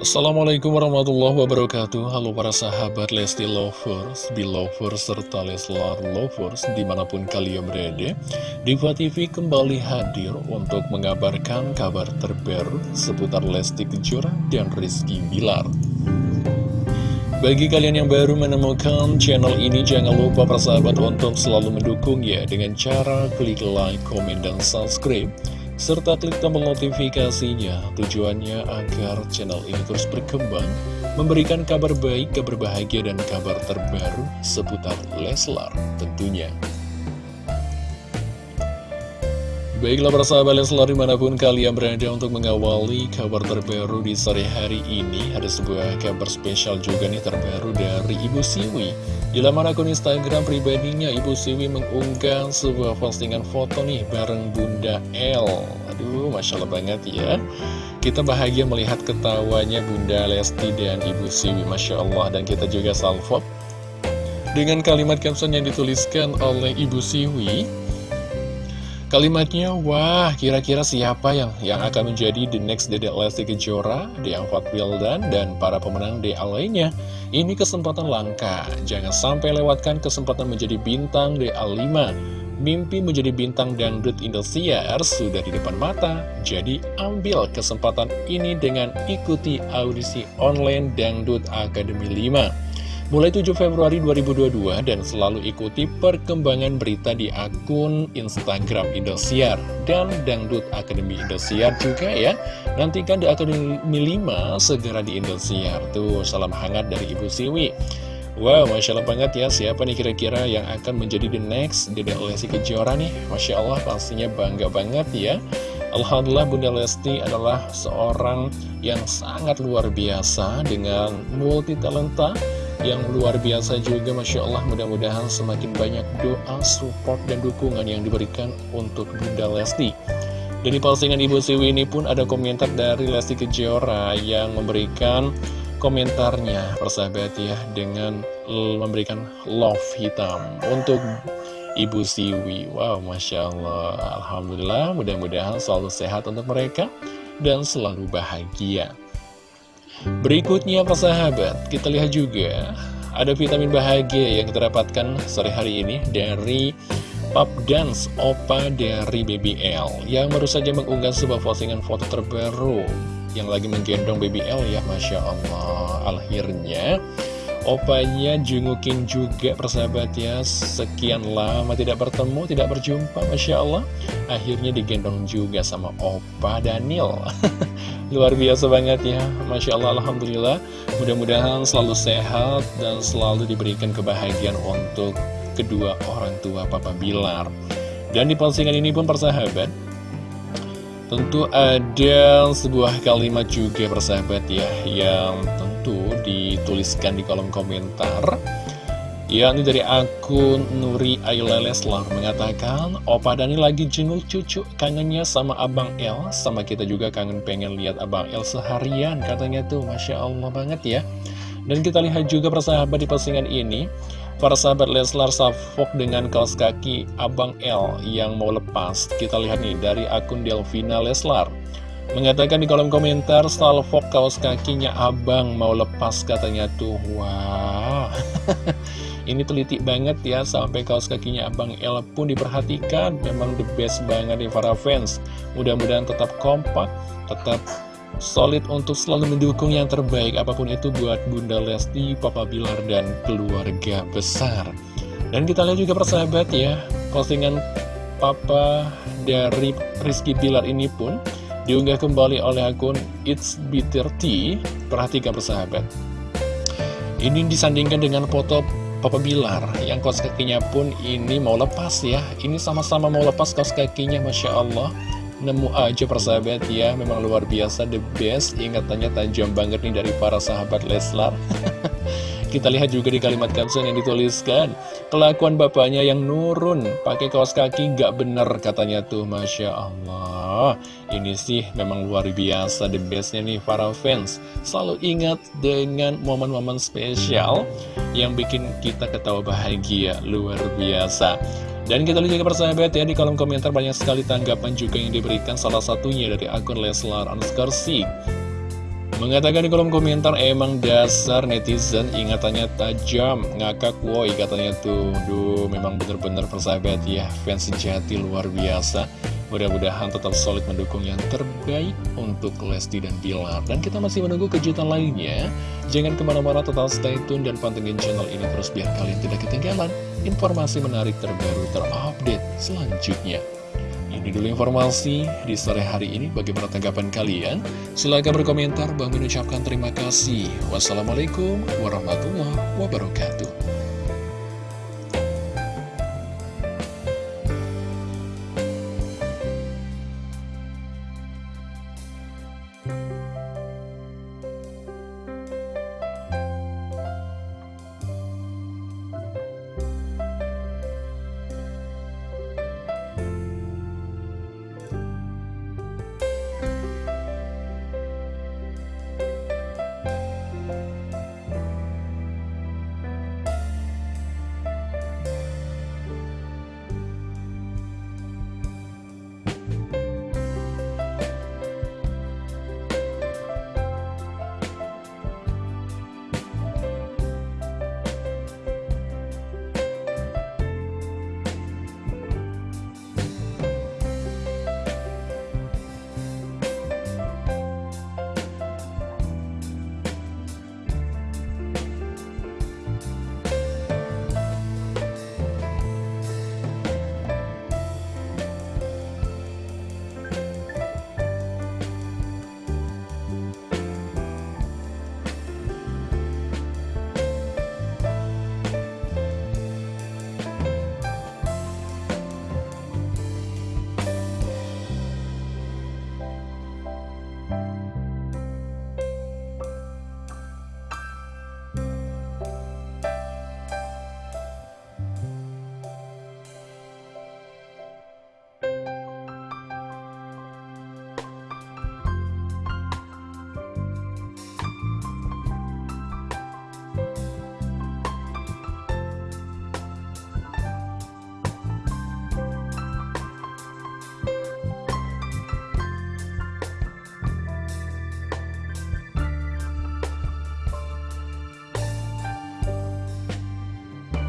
Assalamualaikum warahmatullahi wabarakatuh. Halo para sahabat Lesti Lovers, Belovers, serta Leslar Lovers di mana pun kalian berada Diva TV kembali hadir untuk mengabarkan kabar terbaru seputar Lesti Kejora dan Rizky Bilar. Bagi kalian yang baru menemukan channel ini, jangan lupa para sahabat untuk selalu mendukung ya dengan cara klik like, komen, dan subscribe serta klik tombol notifikasinya tujuannya agar channel ini terus berkembang memberikan kabar baik, kabar bahagia, dan kabar terbaru seputar Leslar tentunya. Baiklah para sahabat Leslar di mana pun kalian berada untuk mengawali kabar terbaru di sore hari ini Ada sebuah kabar spesial juga nih terbaru dari Ibu Siwi. Di laman akun Instagram pribadinya Ibu Siwi mengunggah sebuah postingan foto nih bareng Bunda L Aduh Masya Allah banget ya. Kita bahagia melihat ketawanya Bunda Lesti dan Ibu Siwi Masya Allah. Dan kita juga salvo Dengan kalimat caption yang dituliskan oleh Ibu Siwi Kalimatnya, wah kira-kira siapa yang yang akan menjadi the next Dedek Lesti Kejora, Deangvat Wildan, dan para pemenang DA lainnya. Ini kesempatan langka, jangan sampai lewatkan kesempatan menjadi bintang DA 5. Mimpi menjadi bintang dangdut Indosiar sudah di depan mata, jadi ambil kesempatan ini dengan ikuti audisi online Dangdut Akademi 5 mulai 7 Februari 2022 dan selalu ikuti perkembangan berita di akun Instagram Indosiar dan Dangdut Akademi Indosiar juga ya. Nantikan di Akademi 5 segera di Indosiar. Tuh, salam hangat dari Ibu Siwi. Wow, Masya Allah banget ya, siapa nih kira-kira yang akan menjadi the next Dede Lesti Kejora nih? Masya Allah, pastinya bangga banget ya. Alhamdulillah Bunda Lesti adalah seorang yang sangat luar biasa dengan multi talenta yang luar biasa juga Masya Allah. Mudah-mudahan semakin banyak doa, support, dan dukungan yang diberikan untuk Bunda Lesti. Dari postingan Ibu Siwi ini pun ada komentar dari Lesti Kejora yang memberikan komentarnya persahabat ya dengan memberikan love hitam untuk Ibu Siwi. Wow Masya Allah. Alhamdulillah mudah-mudahan selalu sehat untuk mereka dan selalu bahagia Berikutnya persahabat, kita lihat juga ada vitamin bahagia yang kita dapatkan sore hari ini dari Pop Dance Opa dari BBL yang baru saja mengunggah sebuah postingan foto terbaru yang lagi menggendong BBL ya Masya Allah. Akhirnya Opanya jungukin juga persahabat ya Sekian lama tidak bertemu, tidak berjumpa Masya Allah. Akhirnya digendong juga sama Opa Daniel. Luar biasa banget ya. Masya Allah Alhamdulillah. Mudah-mudahan selalu sehat dan selalu diberikan kebahagiaan untuk kedua orang tua Papa Bilar. Dan di postingan ini pun persahabat Tentu ada sebuah kalimat juga persahabat ya Yang itu dituliskan di kolom komentar. Yakni dari akun Nuri Ayla Leslar mengatakan Opa Dani lagi jenguk cucu kangennya sama Abang El sama kita juga kangen pengen lihat Abang El seharian katanya tuh. Masya Allah banget ya. Dan kita lihat juga persahabat di postingan ini. Para sahabat Leslar Safok dengan kaos kaki Abang L yang mau lepas. Kita lihat nih dari akun Delvina Leslar Mengatakan di kolom komentar, salvok kaos kakinya abang mau lepas katanya tuh. Wah, ini teliti banget ya sampai kaos kakinya abang El pun diperhatikan. Memang the best banget nih para fans. Mudah-mudahan tetap kompak, tetap solid untuk selalu mendukung yang terbaik. Apa pun itu buat Bunda Lesti, Papa Bilar, dan keluarga besar. Dan kita lihat juga persahabat ya, postingan Papa dari Rizky Bilar ini pun Diunggah kembali oleh akun It's Bitter Tea. Perhatikan persahabat. Ini disandingkan dengan foto Papa Bilar Yang kaos kakinya pun ini mau lepas ya. Ini sama-sama mau lepas kaos kakinya Masya Allah. Nemu aja persahabat ya Memang luar biasa the best. Ingatannya tajam banget nih dari para sahabat Leslar Kita lihat juga di kalimat caption yang dituliskan Kelakuan bapaknya yang nurun Pakai kaos kaki gak bener katanya tuh Masya Allah. Ini sih memang luar biasa The bestnya nih para fans. Selalu ingat dengan momen-momen spesial Yang bikin kita ketawa bahagia Luar biasa. Dan kita lihat juga persahabat ya di kolom komentar banyak sekali tanggapan juga yang diberikan salah satunya dari akun Leslar underscore Mengatakan di kolom komentar emang dasar netizen ingatannya tajam Ngakak woi katanya tuh. Duh memang bener-bener persahabat ya Fans sejati luar biasa. Mudah-mudahan tetap solid mendukung yang terbaik untuk Lesti dan Bilar. Dan kita masih menunggu kejutan lainnya. Jangan ke mana-mana tetap stay tune dan pantengin channel ini terus biar kalian tidak ketinggalan Informasi menarik terbaru terupdate selanjutnya ini dulu informasi di sore hari ini. Bagaimana tanggapan kalian? Silahkan berkomentar. Bang mengucapkan terima kasih. Wassalamualaikum warahmatullahi wabarakatuh.